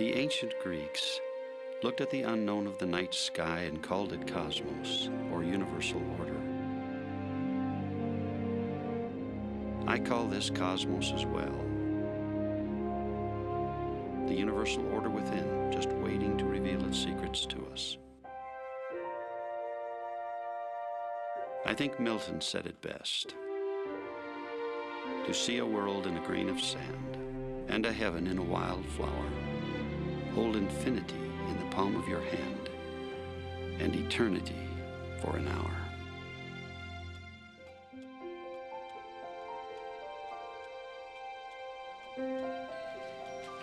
The ancient Greeks looked at the unknown of the night sky and called it cosmos, or universal order. I call this cosmos as well. The universal order within, just waiting to reveal its secrets to us. I think Milton said it best. To see a world in a grain of sand, and a heaven in a wild flower, hold infinity in the palm of your hand, and eternity for an hour.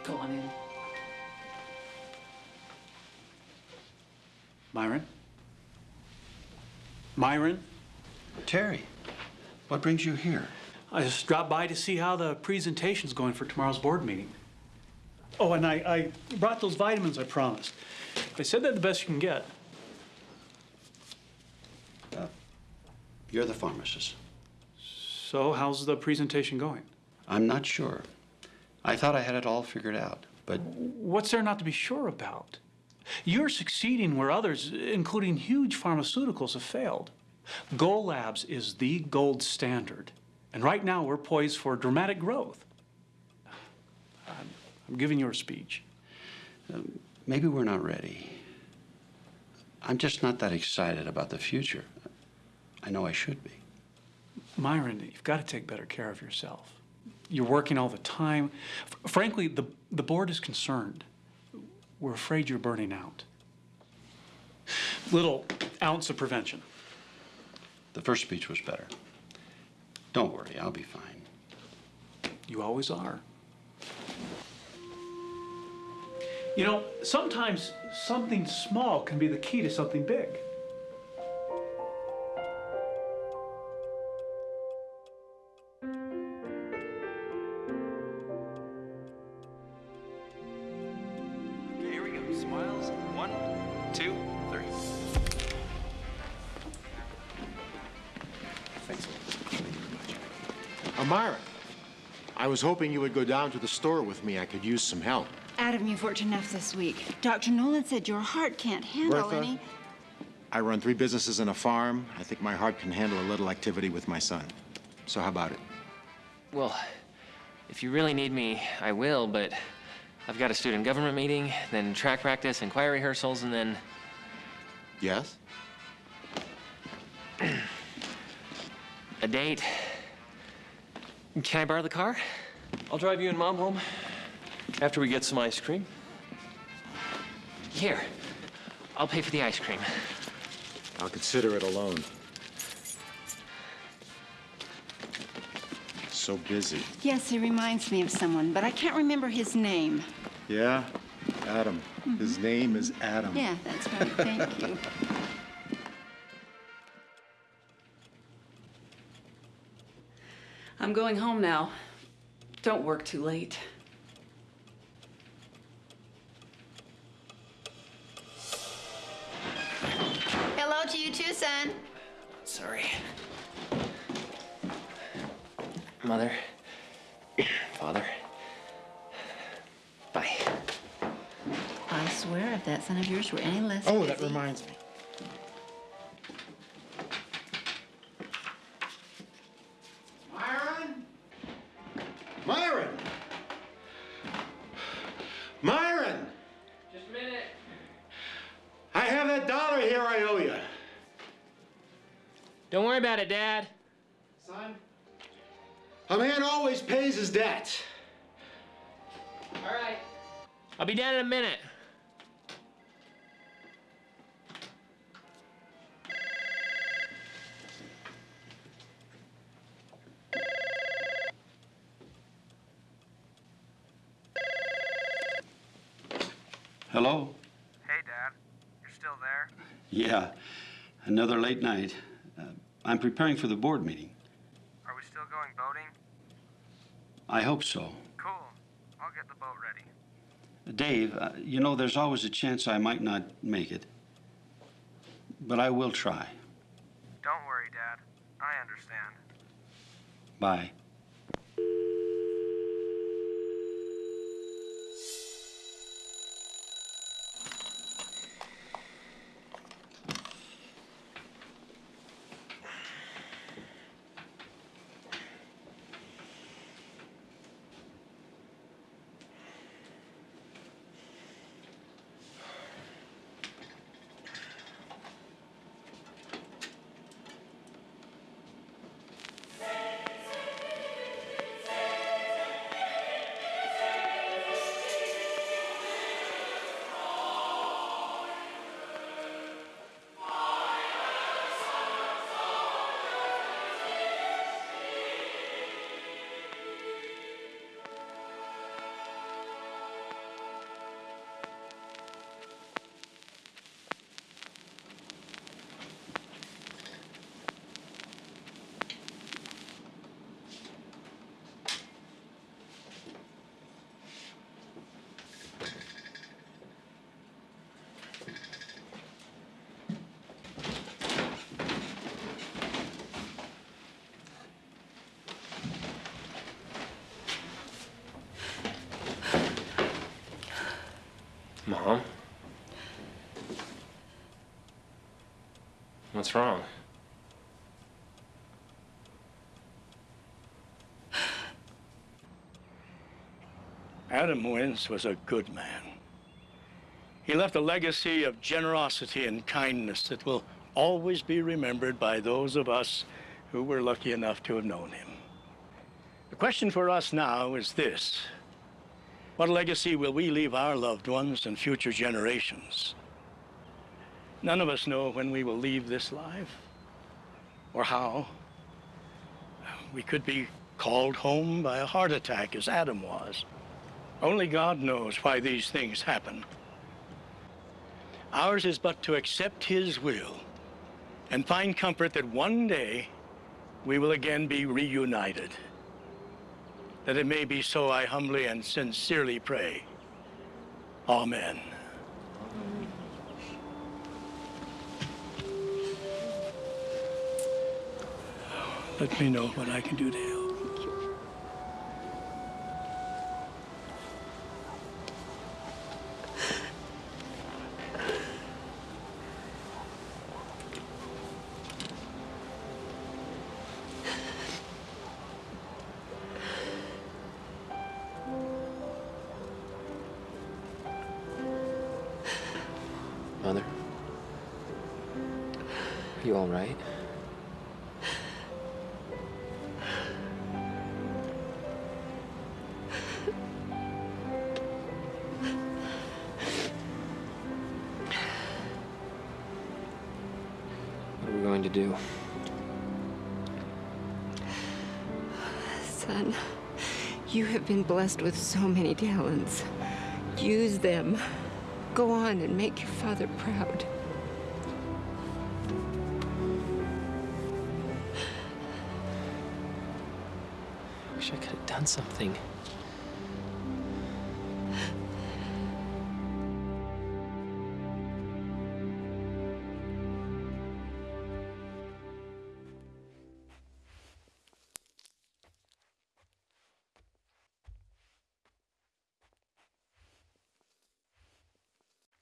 Go on in. Myron? Myron? Terry, what brings you here? I just dropped by to see how the presentation's going for tomorrow's board meeting. Oh, and I, I brought those vitamins I promised. I said they're the best you can get. You're the pharmacist. So, how's the presentation going? I'm not sure. I thought I had it all figured out, but What's there not to be sure about? You're succeeding where others, including huge pharmaceuticals, have failed. Gull Labs is the gold standard. And right now, we're poised for dramatic growth. I'm, giving you a speech. Um, maybe we're not ready. I'm just not that excited about the future. I know I should be. Myron, you've got to take better care of yourself. You're working all the time. F- frankly, the, the board is concerned. We're afraid you're burning out. Little ounce of prevention. The first speech was better. Don't worry, I'll be fine. You always are. You know, sometimes something small can be the key to something big. Okay, here we go. Smiles. One, two, three. Thanks. Amira, I was hoping you would go down to the store with me. I could use some help. Adam, you've worked enough this week. Dr. Nolan said your heart can't handle Bertha? any. I run three businesses and a farm. I think my heart can handle a little activity with my son. So how about it? Well, if you really need me, I will, but I've got a student government meeting, then track practice and choir rehearsals, and then. Yes? A date. Can I borrow the car? I'll drive you and Mom home after we get some ice cream. Here. I'll pay for the ice cream. I'll consider it a loan. So busy. Yes, he reminds me of someone, but I can't remember his name. Yeah? Adam. His mm-hmm. name is Adam. Yeah, that's right. Thank you. I'm going home now. Don't work too late. Mother. Father. Bye. I swear if that son of yours were any less Oh, that reminds me. Myron? Myron! Myron! Just a minute. I have that dollar here I owe you. Don't worry about it, Dad. Pays his debt. All right. I'll be down in a minute. Hello? Hey, Dad. You're still there? Yeah, another late night. Uh, I'm preparing for the board meeting. Are we still going boating? I hope so. Cool. I'll get the boat ready. Dave, uh, you know, there's always a chance I might not make it. But I will try. Don't worry, Dad. I understand. Bye. Mom? What's wrong? Adam Wentz was a good man. He left a legacy of generosity and kindness that will always be remembered by those of us who were lucky enough to have known him. The question for us now is this What legacy will we leave our loved ones and future generations? None of us know when we will leave this life or how. We could be called home by a heart attack, as Adam was. Only God knows why these things happen. Ours is but to accept His will and find comfort that one day we will again be reunited. That it may be so, I humbly and sincerely pray. Amen. Let me know what I can do to help. You all right? What are we going to do? Son, you have been blessed with so many talents. Use them. Go on and make your father proud. Done something.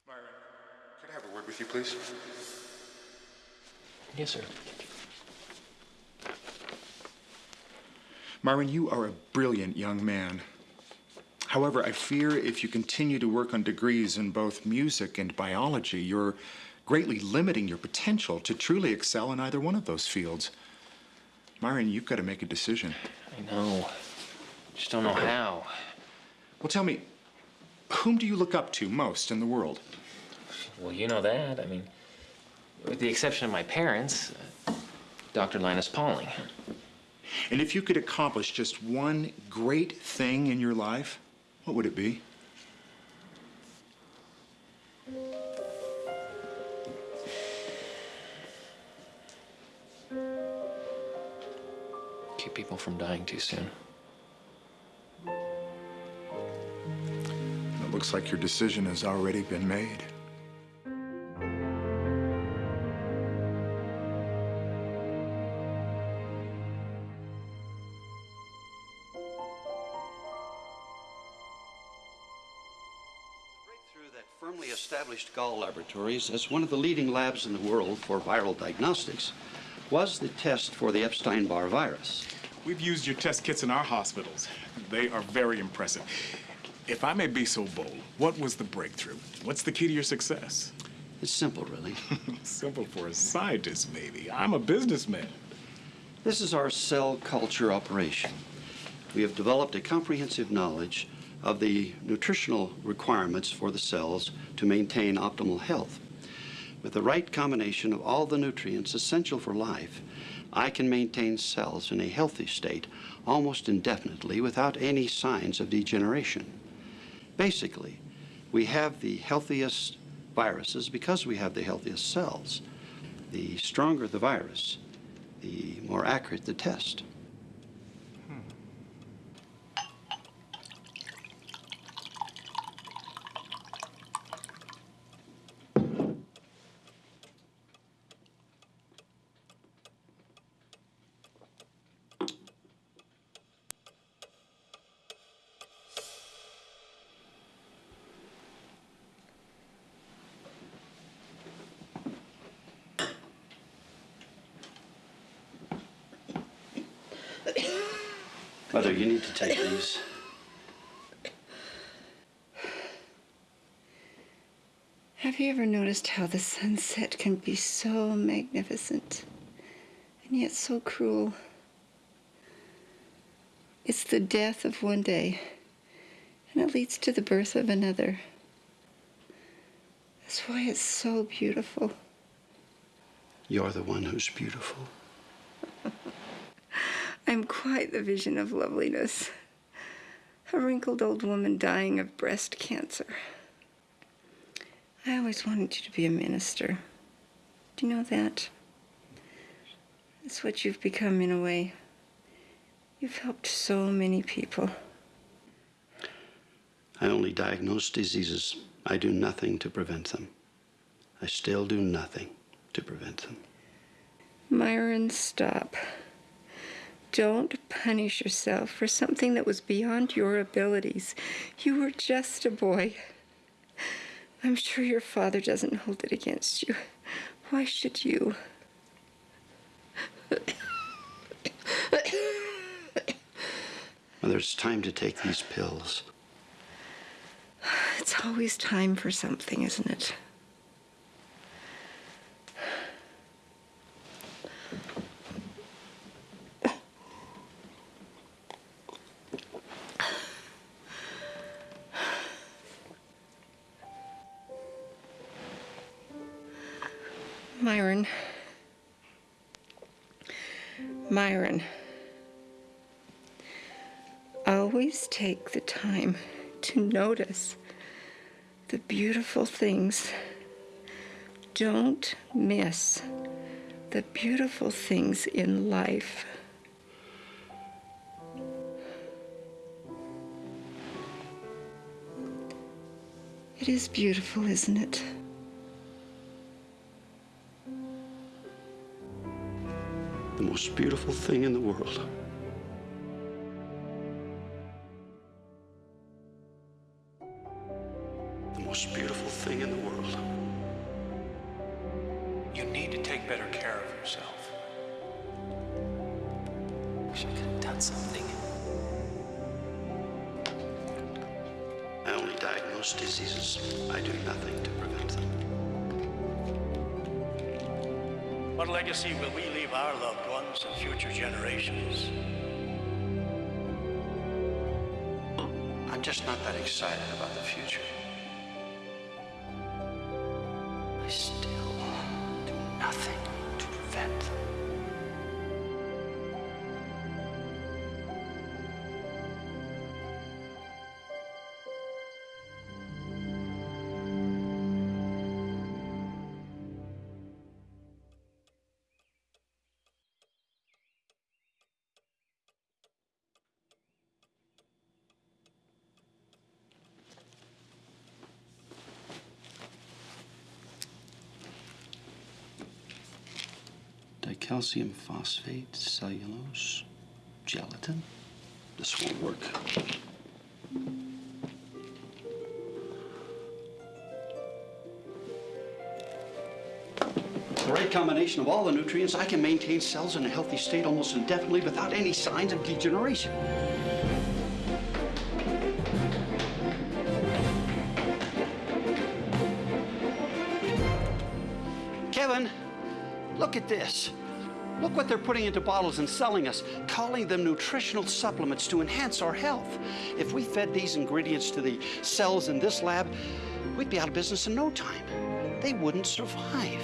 Myron, could I have a word with you, please? Yes, sir. Myron, you are a brilliant young man. However, I fear if you continue to work on degrees in both music and biology, you're greatly limiting your potential to truly excel in either one of those fields. Myron, you've got to make a decision. I know. Just don't know how. Well, tell me, whom do you look up to most in the world? Well, you know that. I mean, with the exception of my parents, uh, Dr. Linus Pauling. And if you could accomplish just one great thing in your life, what would it be? Keep people from dying too soon. It looks like your decision has already been made. Laboratories as one of the leading labs in the world for viral diagnostics was the test for the Epstein-Barr virus. We've used your test kits in our hospitals. They are very impressive. If I may be so bold, what was the breakthrough? What's the key to your success? It's simple, really. Simple for a scientist, maybe. I'm a businessman. This is our cell culture operation. We have developed a comprehensive knowledge of the nutritional requirements for the cells to maintain optimal health. With the right combination of all the nutrients essential for life, I can maintain cells in a healthy state almost indefinitely without any signs of degeneration. Basically, we have the healthiest viruses because we have the healthiest cells. The stronger the virus, the more accurate the test. Mother, you need to take these. Have you ever noticed how the sunset can be so magnificent and yet so cruel? It's the death of one day, and it leads to the birth of another. That's why it's so beautiful. You're the one who's beautiful. I'm quite the vision of loveliness. A wrinkled old woman dying of breast cancer. I always wanted you to be a minister. Do you know that? That's what you've become in a way. You've helped so many people. I only diagnose diseases. I do nothing to prevent them. I still do nothing to prevent them. Myron, stop. Don't punish yourself for something that was beyond your abilities. You were just a boy. I'm sure your father doesn't hold it against you. Why should you? Mother, it's time to take these pills. It's always time for something, isn't it? Myron. Myron. Always take the time to notice the beautiful things. Don't miss the beautiful things in life. It is beautiful, isn't it? The most beautiful thing in the world. The most beautiful thing in the world. You need to take better care of yourself. Wish I could have done something. I only diagnose diseases. I do nothing to prevent them. What legacy will we leave our loved ones and future generations? I'm just not that excited about the future. Dicalcium phosphate, cellulose, gelatin. This won't work. The right combination of all the nutrients, I can maintain cells in a healthy state almost indefinitely without any signs of degeneration. Kevin, look at this. Look what they're putting into bottles and selling us, calling them nutritional supplements to enhance our health. If we fed these ingredients to the cells in this lab, we'd be out of business in no time. They wouldn't survive.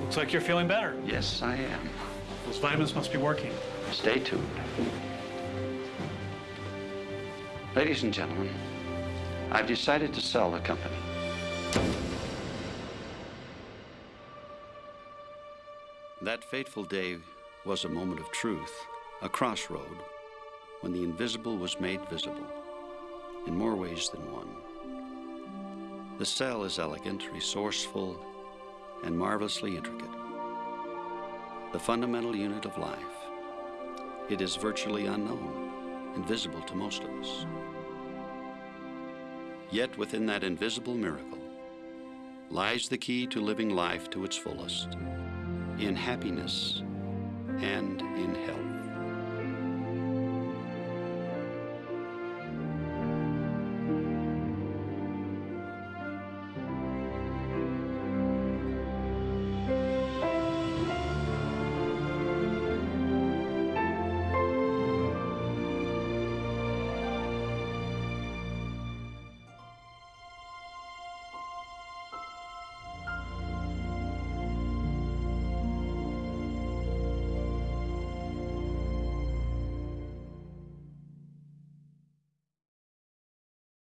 Looks like you're feeling better. Yes, I am. Those vitamins must be working. Stay tuned. Ladies and gentlemen, I've decided to sell the company. That fateful day was a moment of truth, a crossroad, when the invisible was made visible, in more ways than one. The cell is elegant, resourceful, and marvelously intricate. The fundamental unit of life. It is virtually unknown, invisible to most of us. Yet within that invisible miracle lies the key to living life to its fullest in happiness and in health.